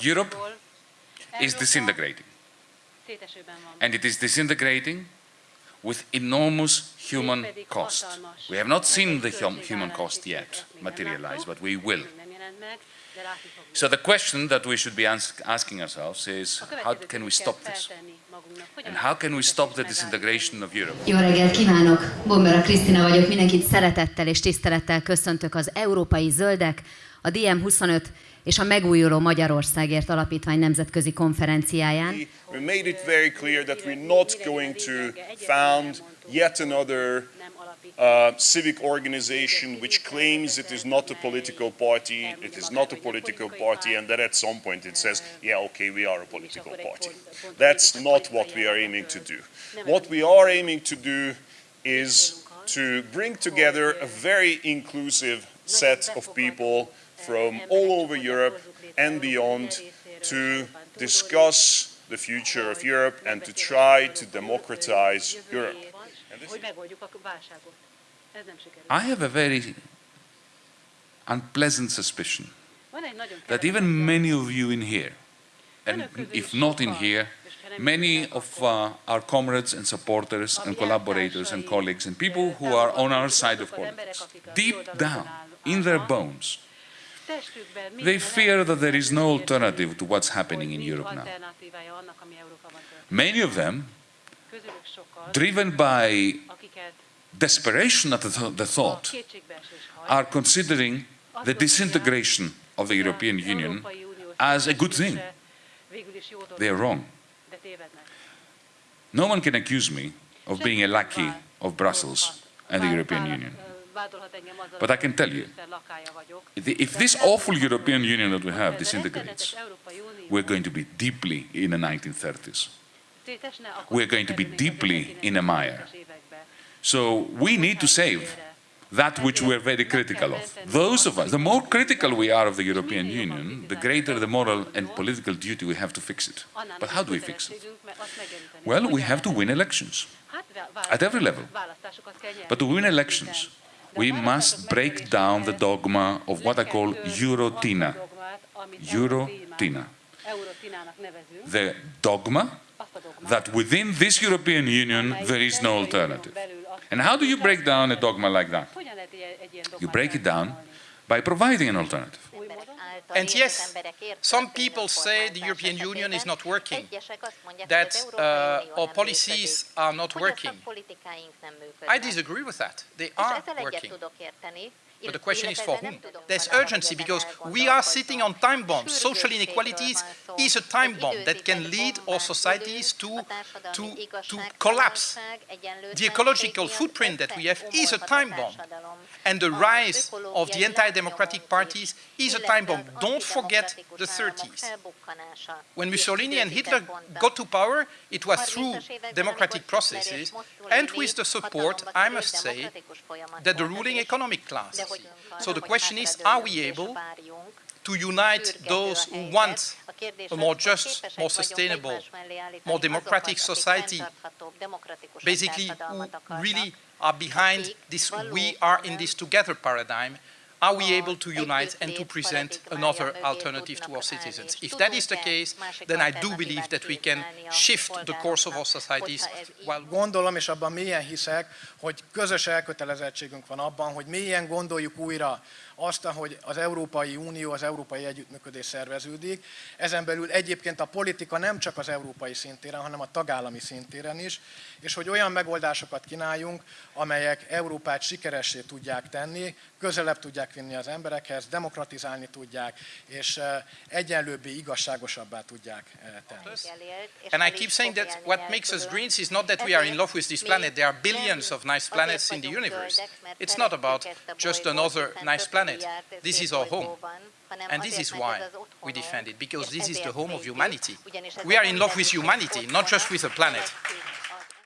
Europe is disintegrating. And it is disintegrating with enormous human cost. We have not seen the hum human cost yet materialize, but we will. So the question that we should be ask asking ourselves is, how can we stop this? And how can we stop the disintegration of Europe? Jó reggelt kívánok! Bombera Krisztina vagyok, mindenkit szeretettel és tisztelettel köszöntök az Európai Zöldek, a DM25 és a Megújuló Magyarországért Alapítvány nemzetközi konferenciáján. We made it very clear that we're not going to found yet another uh, civic organization which claims it is not a political party, it is not a political party, and that at some point it says, yeah, okay, we are a political party. That's not what we are aiming to do. What we are aiming to do is to bring together a very inclusive set of people from all over Europe and beyond to discuss the future of Europe and to try to democratize Europe. I have a very unpleasant suspicion that even many of you in here, and if not in here, many of uh, our comrades and supporters and collaborators and colleagues and people who are on our side of politics, deep down, in their bones, they fear that there is no alternative to what's happening in Europe now. Many of them, driven by desperation at the, th the thought, are considering the disintegration of the European Union as a good thing. They are wrong. No one can accuse me of being a lackey of Brussels and the European Union. But I can tell you, if this awful European Union that we have disintegrates, we're going to be deeply in the 1930s. We're going to be deeply in a mire. So we need to save that which we're very critical of. Those of us, the more critical we are of the European Union, the greater the moral and political duty we have to fix it. But how do we fix it? Well, we have to win elections at every level. But to win elections, we must break down the dogma of what I call Eurotina. Eurotina. The dogma that within this European Union there is no alternative. And how do you break down a dogma like that? You break it down by providing an alternative. And yes, some people say the European Union is not working, that uh, our policies are not working. I disagree with that. They are working. But the question is for whom? There's urgency because we are sitting on time bombs. Social inequalities is a time bomb that can lead our societies to, to, to collapse. The ecological footprint that we have is a time bomb. And the rise of the anti-democratic parties is a time bomb. Don't forget the 30s. When Mussolini and Hitler got to power, it was through democratic processes and with the support, I must say, that the ruling economic class so the question is, are we able to unite those who want a more just, more sustainable, more democratic society, basically who really are behind this we are in this together paradigm, are we able to unite and to present another alternative to our citizens? If that is the case, then I do believe that we can shift the course of our societies. While Gondolom, és abban mélyen hiszek, hogy közös elkötelezettségünk van abban, hogy mélyen gondoljuk újra azt, hogy az Európai Unió, az Európai Együttműködés szerveződik. Ezen belül egyébként a politika nem csak az európai szintéren, hanem a tagállami szintéren is, és hogy olyan megoldásokat kínáljunk, amelyek Európát sikeressé tudják tenni, közelebb tudják vinni az emberekhez, demokratizálni tudják, és egyenlőbbé, igazságosabbá tudják tenni. And I keep saying that what makes us Greens is not that we are in love with this planet. There are billions of nice planets in the universe. It's not about just another nice planet planet. This is our home. And this is why we defend it, because this is the home of humanity. We are in love with humanity, not just with a planet.